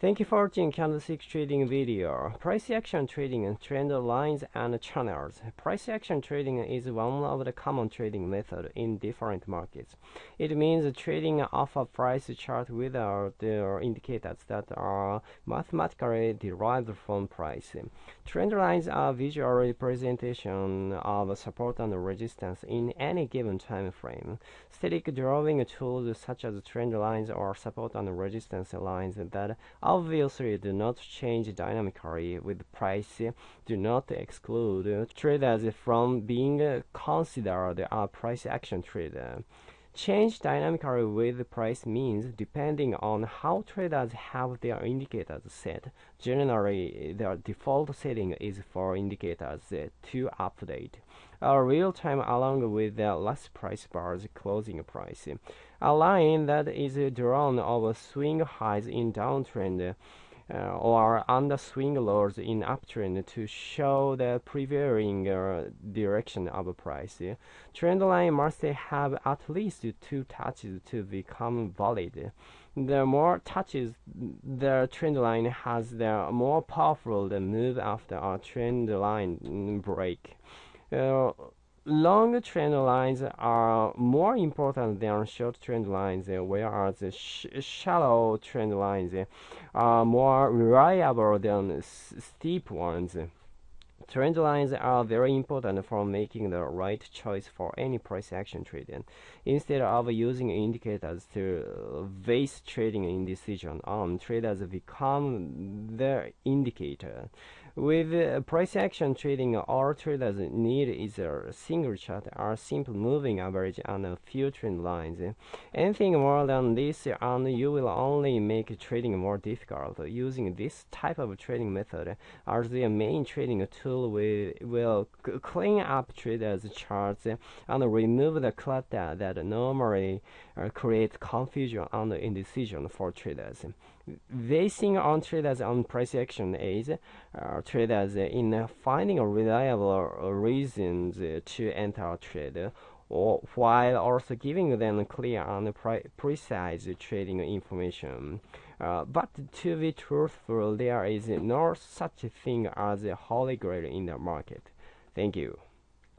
Thank you for watching candlestick trading video. Price action trading and trend lines and channels. Price action trading is one of the common trading method in different markets. It means trading off a price chart without the indicators that are mathematically derived from price. Trend lines are visual representation of support and resistance in any given time frame. Static drawing tools such as trend lines or support and resistance lines that obviously do not change dynamically with price do not exclude traders from being considered a price action trader. Change dynamically with price means depending on how traders have their indicators set. Generally, their default setting is for indicators to update a real time along with the last price bar's closing price. A line that is drawn over swing highs in downtrend uh, or under swing lows in uptrend to show the prevailing uh, direction of a price. Trend line must have at least two touches to become valid. The more touches the trend line has, the more powerful the move after a trend line break. Uh, long trend lines are more important than short trend lines, whereas sh shallow trend lines are more reliable than steep ones. Trend lines are very important for making the right choice for any price action trading. Instead of using indicators to base trading indecision on, um, traders become the indicator. With uh, price action trading, all traders need is a single chart or simple moving average on a few trend lines. Anything more than this, and you will only make trading more difficult. Using this type of trading method as the main trading tool, we will clean up traders' charts and remove the clutter that normally uh, creates confusion and indecision for traders. Basing on traders on price action is uh, traders in finding reliable reasons to enter a trade or while also giving them clear and pre precise trading information. Uh, but to be truthful, there is no such thing as a holy grail in the market. Thank you.